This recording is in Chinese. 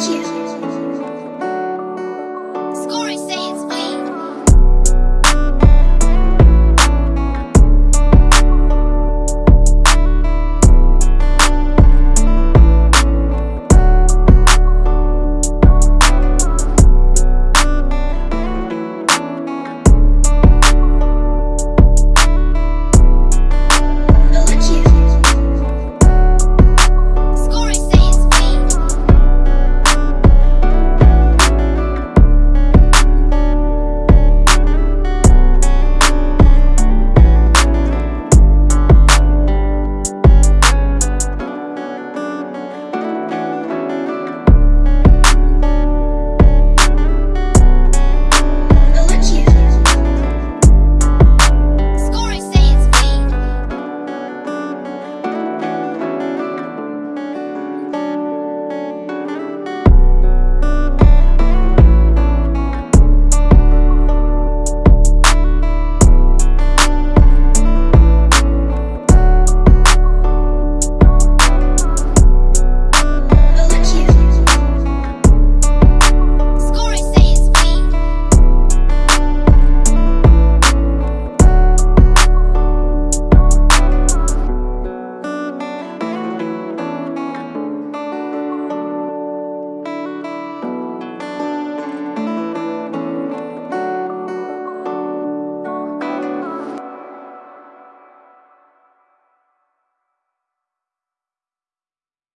消え。